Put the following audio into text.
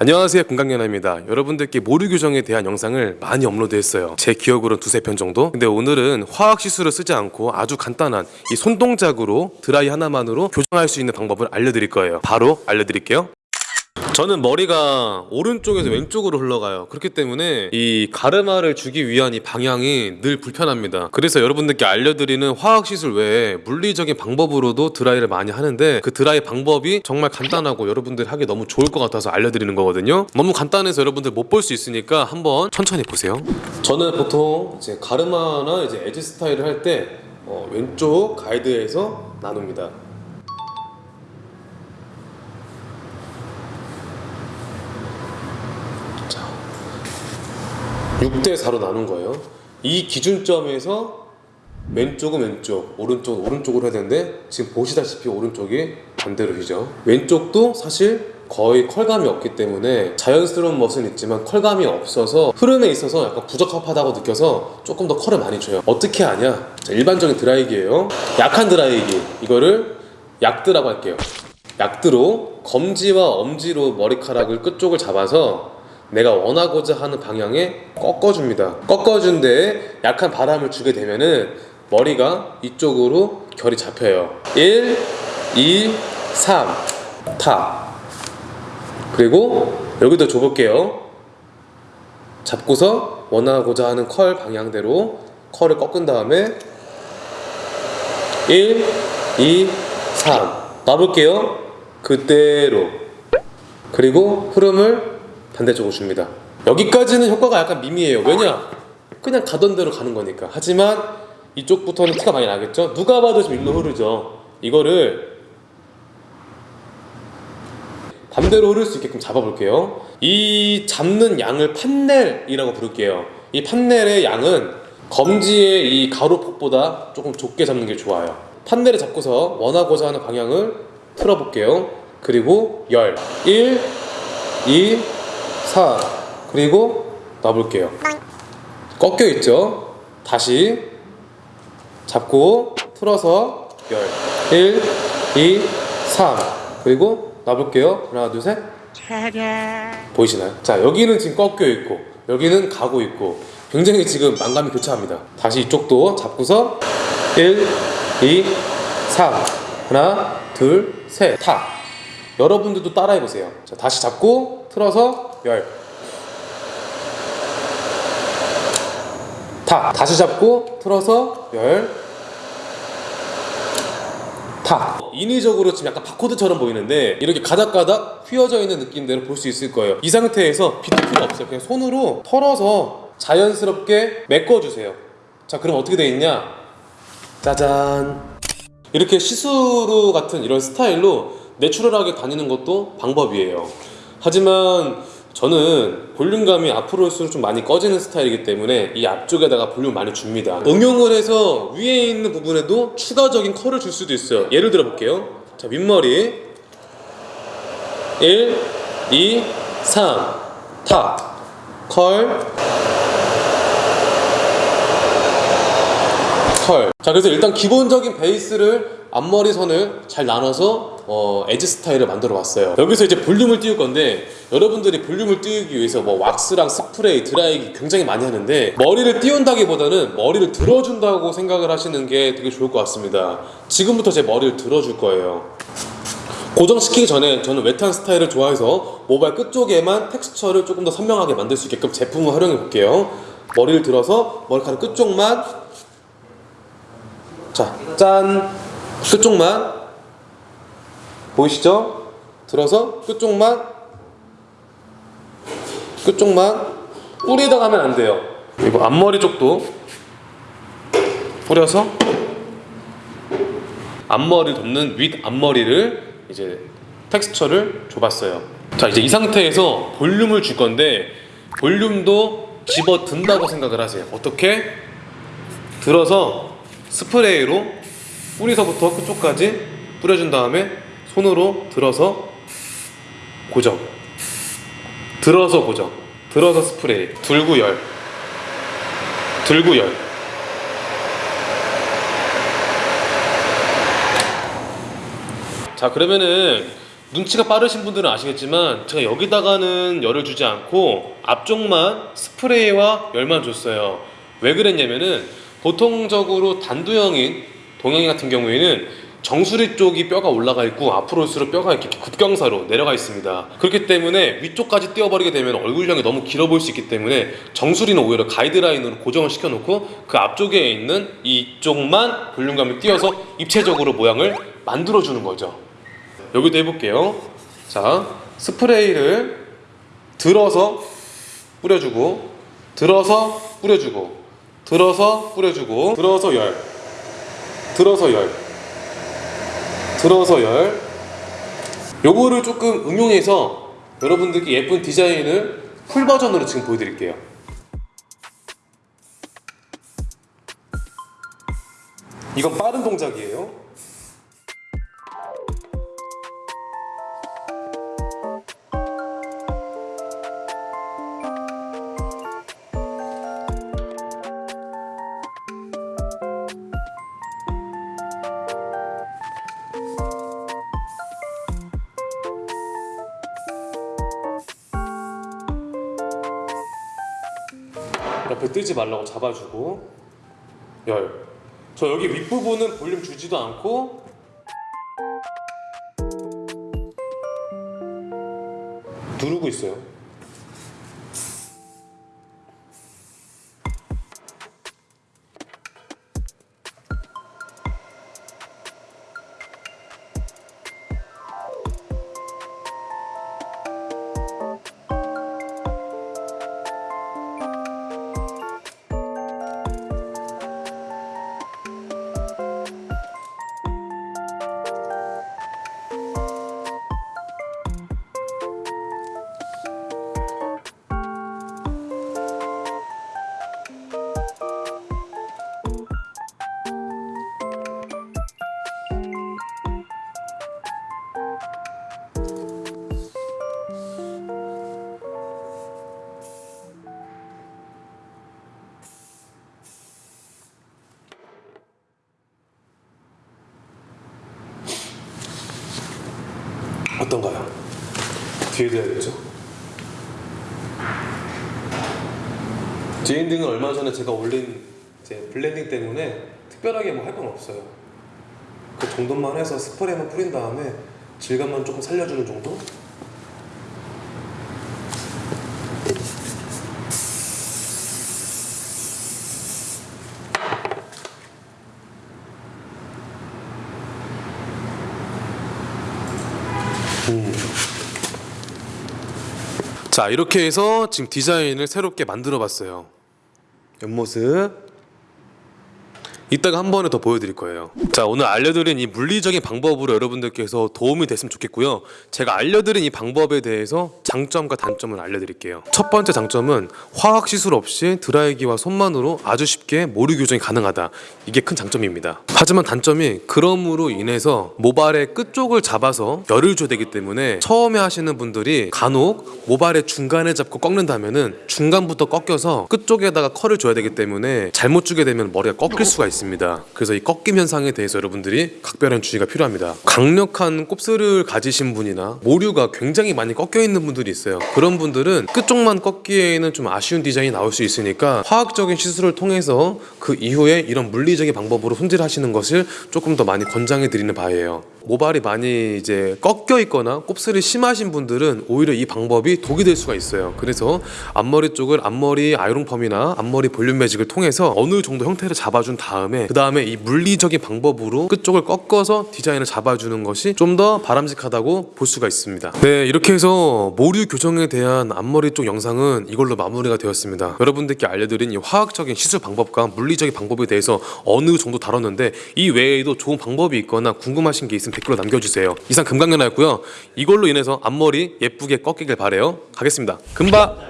안녕하세요 금강연아입니다. 여러분들께 모류 규정에 대한 영상을 많이 업로드했어요. 제 기억으로는 두세 편 정도? 근데 오늘은 화학 시술을 쓰지 않고 아주 간단한 이 손동작으로 드라이 하나만으로 교정할 수 있는 방법을 알려드릴 거예요. 바로 알려드릴게요 저는 머리가 오른쪽에서 왼쪽으로 흘러가요. 그렇기 때문에 이 가르마를 주기 위한 이 방향이 늘 불편합니다. 그래서 여러분들께 알려드리는 화학시술 외에 물리적인 방법으로도 드라이를 많이 하는데 그 드라이 방법이 정말 간단하고 여러분들이 하기 너무 좋을 것 같아서 알려드리는 거거든요. 너무 간단해서 여러분들 못 볼 수 있으니까 한번 천천히 보세요. 저는 보통 이제 가르마나 이제 에지 스타일을 할때 어, 왼쪽 가이드에서 나눕니다 6대 4로 나눈 거예요. 이 기준점에서 왼쪽은 왼쪽, 오른쪽은 오른쪽으로 해야 되는데 지금 보시다시피 오른쪽이 반대로 휘죠. 왼쪽도 사실 거의 컬감이 없기 때문에 자연스러운 멋은 있지만 컬감이 없어서 흐름에 있어서 약간 부적합하다고 느껴서 조금 더 컬을 많이 줘요. 어떻게 하냐? 자, 일반적인 드라이기예요. 약한 드라이기 이거를 약드라고 할게요. 약드로 검지와 엄지로 머리카락을 끝쪽을 잡아서 내가 원하고자 하는 방향에 꺾어줍니다. 꺾어준 데에 약한 바람을 주게 되면은 머리가 이쪽으로 결이 잡혀요. 1, 2, 3, 타. 그리고 여기도 줘볼게요. 잡고서 원하고자 하는 컬 방향대로 컬을 꺾은 다음에 1, 2, 3 놔볼게요. 그대로 그리고 흐름을 반대쪽으로 줍니다. 여기까지는 효과가 약간 미미해요. 왜냐? 그냥 가던 대로 가는 거니까. 하지만 이쪽부터는 티가 많이 나겠죠? 누가 봐도 지금 일로 흐르죠. 이거를 반대로 흐를 수 있게끔 잡아볼게요. 이 잡는 양을 판넬이라고 부를게요. 이 판넬의 양은 검지의 이 가로폭보다 조금 좁게 잡는 게 좋아요. 판넬을 잡고서 원하고자 하는 방향을 틀어볼게요. 그리고 열 1, 2, 4 그리고 놔볼게요. 꺾여 있죠? 다시 잡고 틀어서 열. 1, 2, 3 그리고 놔볼게요. 하나 둘셋. 보이시나요? 자 여기는 지금 꺾여 있고 여기는 가고 있고 굉장히 지금 만감이 교차합니다. 다시 이쪽도 잡고서 1, 2, 3 하나 둘 셋 타. 여러분들도 따라해보세요. 자 다시 잡고 틀어서 열. 타. 다시 잡고 틀어서 열. 타. 인위적으로 지금 약간 바코드처럼 보이는데 이렇게 가닥가닥 휘어져 있는 느낌대로 볼 수 있을 거예요. 이 상태에서 비트 필요 없어요. 그냥 손으로 털어서 자연스럽게 메꿔주세요. 자, 그럼 어떻게 돼 있냐? 짜잔. 이렇게 시스루 같은 이런 스타일로 내추럴하게 다니는 것도 방법이에요. 하지만 저는 볼륨감이 앞으로 올수록 좀 많이 꺼지는 스타일이기 때문에 이 앞쪽에다가 볼륨 많이 줍니다. 응용을 해서 위에 있는 부분에도 추가적인 컬을 줄 수도 있어요. 예를 들어 볼게요. 자 윗머리. 1, 2, 3, 타, 컬, 컬. 자 그래서 일단 기본적인 베이스를 앞머리 선을 잘 나눠서 어, 에지 스타일을 만들어 봤어요. 여기서 이제 볼륨을 띄울 건데 여러분들이 볼륨을 띄우기 위해서 뭐 왁스랑 스프레이, 드라이기 굉장히 많이 하는데 머리를 띄운다기보다는 머리를 들어준다고 생각을 하시는 게 되게 좋을 것 같습니다. 지금부터 제 머리를 들어줄 거예요. 고정시키기 전에 저는 웨트한 스타일을 좋아해서 모발 끝쪽에만 텍스처를 조금 더 선명하게 만들 수 있게끔 제품을 활용해 볼게요. 머리를 들어서 머리카락 끝쪽만 자, 짠! 끝쪽만 보이시죠? 들어서 끝쪽만 끝쪽만 뿌리다 가면 안 돼요 그리고 앞머리 쪽도 뿌려서 앞머리 덮는 윗 앞머리를 이제 텍스처를 줘봤어요 자 이제 이 상태에서 볼륨을 줄 건데 볼륨도 집어 든다고 생각을 하세요 어떻게? 들어서 스프레이로 뿌리서부터 끝쪽까지 뿌려준 다음에 손으로 들어서 고정. 들어서 고정. 들어서 스프레이. 들고 열. 들고 열. 자 그러면은 눈치가 빠르신 분들은 아시겠지만 제가 여기다가는 열을 주지 않고 앞쪽만 스프레이와 열만 줬어요. 왜 그랬냐면은 보통적으로 단두형인 동양인 같은 경우에는 정수리 쪽이 뼈가 올라가 있고 앞으로 올수록 뼈가 이렇게 급경사로 내려가 있습니다. 그렇기 때문에 위쪽까지 띄워버리게 되면 얼굴형이 너무 길어 보일 수 있기 때문에 정수리는 오히려 가이드라인으로 고정을 시켜놓고 그 앞쪽에 있는 이쪽만 볼륨감을 띄워서 입체적으로 모양을 만들어주는 거죠. 여기도 해볼게요. 자, 스프레이를 들어서 뿌려주고, 들어서 뿌려주고, 들어서 뿌려주고, 들어서 열, 들어서 열, 들어서 열. 요거를 조금 응용해서 여러분들께 예쁜 디자인을 풀 버전으로 지금 보여드릴게요. 이건 빠른 동작이에요. 옆에 뜨지 말라고 잡아주고 열. 저 여기 윗부분은 볼륨 주지도 않고 누르고 있어요. 어떤가요? 뒤에 엔딩은 얼마 전에 제가 올린 이제 블렌딩 때문에 특별하게 뭐 할 건 없어요. 그 정도만 해서 스프레이만 뿌린 다음에 질감만 조금 살려주는 정도? 자 이렇게 해서 지금 디자인을 새롭게 만들어 봤어요. 옆모습 이따가 한 번에 더 보여드릴 거예요. 자 오늘 알려드린 이 물리적인 방법으로 여러분들께서 도움이 됐으면 좋겠고요. 제가 알려드린 이 방법에 대해서 장점과 단점을 알려드릴게요. 첫 번째 장점은 화학 시술 없이 드라이기와 손만으로 아주 쉽게 모류 교정이 가능하다. 이게 큰 장점입니다. 하지만 단점이 그럼으로 인해서 모발의 끝쪽을 잡아서 열을 줘야 되기 때문에 처음에 하시는 분들이 간혹 모발의 중간에 잡고 꺾는다면 은 중간부터 꺾여서 끝쪽에다가 컬을 줘야 되기 때문에 잘못 주게 되면 머리가 꺾일 수가 있 습니다. 그래서 이 꺾임 현상에 대해서 여러분들이 각별한 주의가 필요합니다. 강력한 곱슬을 가지신 분이나 모류가 굉장히 많이 꺾여 있는 분들이 있어요. 그런 분들은 끝쪽만 꺾기에는 좀 아쉬운 디자인이 나올 수 있으니까 화학적인 시술을 통해서 그 이후에 이런 물리적인 방법으로 손질하시는 것을 조금 더 많이 권장해 드리는 바예요. 모발이 많이 이제 꺾여 있거나 곱슬이 심하신 분들은 오히려 이 방법이 독이 될 수가 있어요. 그래서 앞머리 쪽을 앞머리 아이롱펌이나 앞머리 볼륨 매직을 통해서 어느 정도 형태를 잡아준 다음에 그 다음에 이 물리적인 방법으로 끝쪽을 꺾어서 디자인을 잡아주는 것이 좀 더 바람직하다고 볼 수가 있습니다. 네, 이렇게 해서 모류 교정에 대한 앞머리 쪽 영상은 이걸로 마무리가 되었습니다. 여러분들께 알려드린 이 화학적인 시술 방법과 물리적인 방법에 대해서 어느 정도 다뤘는데 이 외에도 좋은 방법이 있거나 궁금하신 게 있으면 댓글로 남겨주세요. 이상 금강연아였고요. 이걸로 인해서 앞머리 예쁘게 꺾이길 바래요. 가겠습니다. 금바.